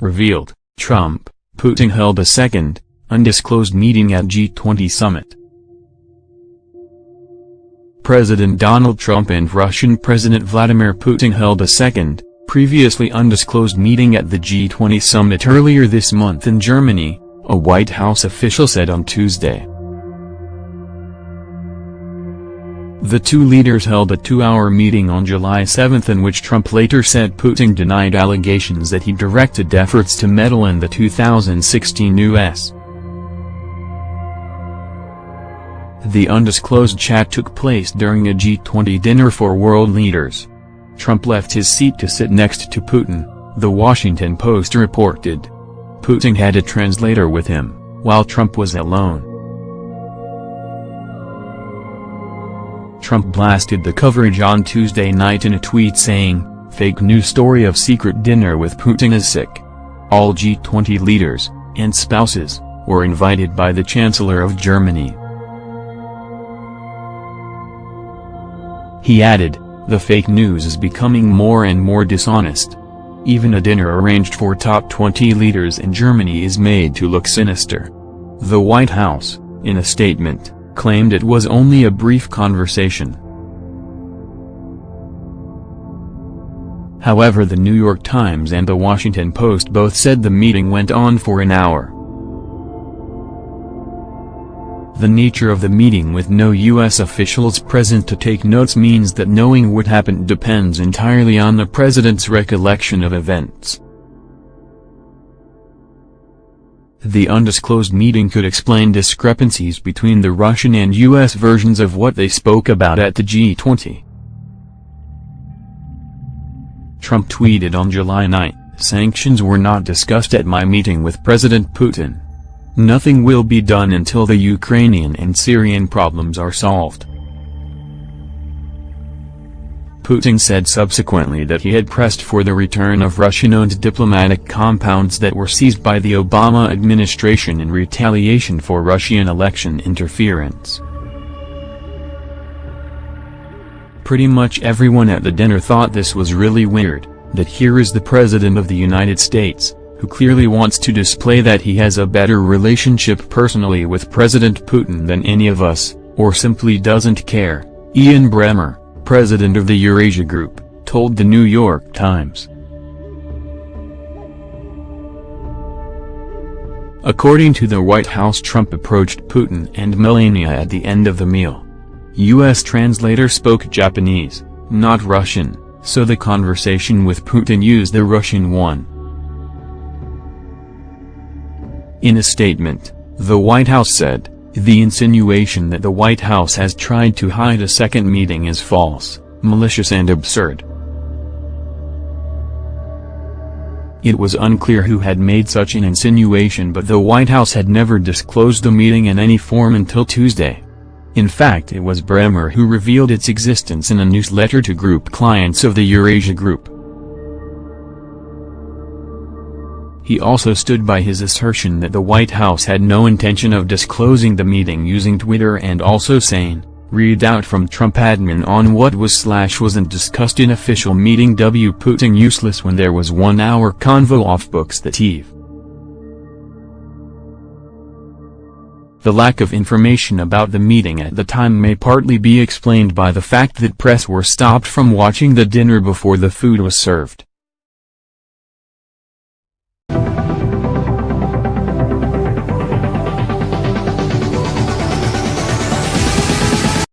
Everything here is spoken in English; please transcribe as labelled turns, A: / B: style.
A: revealed, Trump, Putin held a second, undisclosed meeting at G20 summit. President Donald Trump and Russian President Vladimir Putin held a second, previously undisclosed meeting at the G20 summit earlier this month in Germany, a White House official said on Tuesday. The two leaders held a two-hour meeting on July 7 in which Trump later said Putin denied allegations that he directed efforts to meddle in the 2016 U.S. The undisclosed chat took place during a G20 dinner for world leaders. Trump left his seat to sit next to Putin, The Washington Post reported. Putin had a translator with him, while Trump was alone. Trump blasted the coverage on Tuesday night in a tweet saying, fake news story of secret dinner with Putin is sick. All G20 leaders, and spouses, were invited by the Chancellor of Germany. He added, the fake news is becoming more and more dishonest. Even a dinner arranged for top 20 leaders in Germany is made to look sinister. The White House, in a statement, claimed it was only a brief conversation. However the New York Times and the Washington Post both said the meeting went on for an hour. The nature of the meeting with no U.S. officials present to take notes means that knowing what happened depends entirely on the president's recollection of events. The undisclosed meeting could explain discrepancies between the Russian and U.S. versions of what they spoke about at the G20. Trump tweeted on July 9, sanctions were not discussed at my meeting with President Putin. Nothing will be done until the Ukrainian and Syrian problems are solved. Putin said subsequently that he had pressed for the return of Russian-owned diplomatic compounds that were seized by the Obama administration in retaliation for Russian election interference. Pretty much everyone at the dinner thought this was really weird, that here is the President of the United States, who clearly wants to display that he has a better relationship personally with President Putin than any of us, or simply doesn't care, Ian Bremmer president of the Eurasia Group, told the New York Times. According to the White House Trump approached Putin and Melania at the end of the meal. U.S. translator spoke Japanese, not Russian, so the conversation with Putin used the Russian one. In a statement, the White House said, the insinuation that the White House has tried to hide a second meeting is false, malicious and absurd. It was unclear who had made such an insinuation but the White House had never disclosed the meeting in any form until Tuesday. In fact it was Bremmer who revealed its existence in a newsletter to group clients of the Eurasia Group. He also stood by his assertion that the White House had no intention of disclosing the meeting using Twitter and also saying, read out from Trump admin on what was slash wasn't discussed in official meeting W Putin useless when there was one hour convo off books that Eve. The lack of information about the meeting at the time may partly be explained by the fact that press were stopped from watching the dinner before the food was served.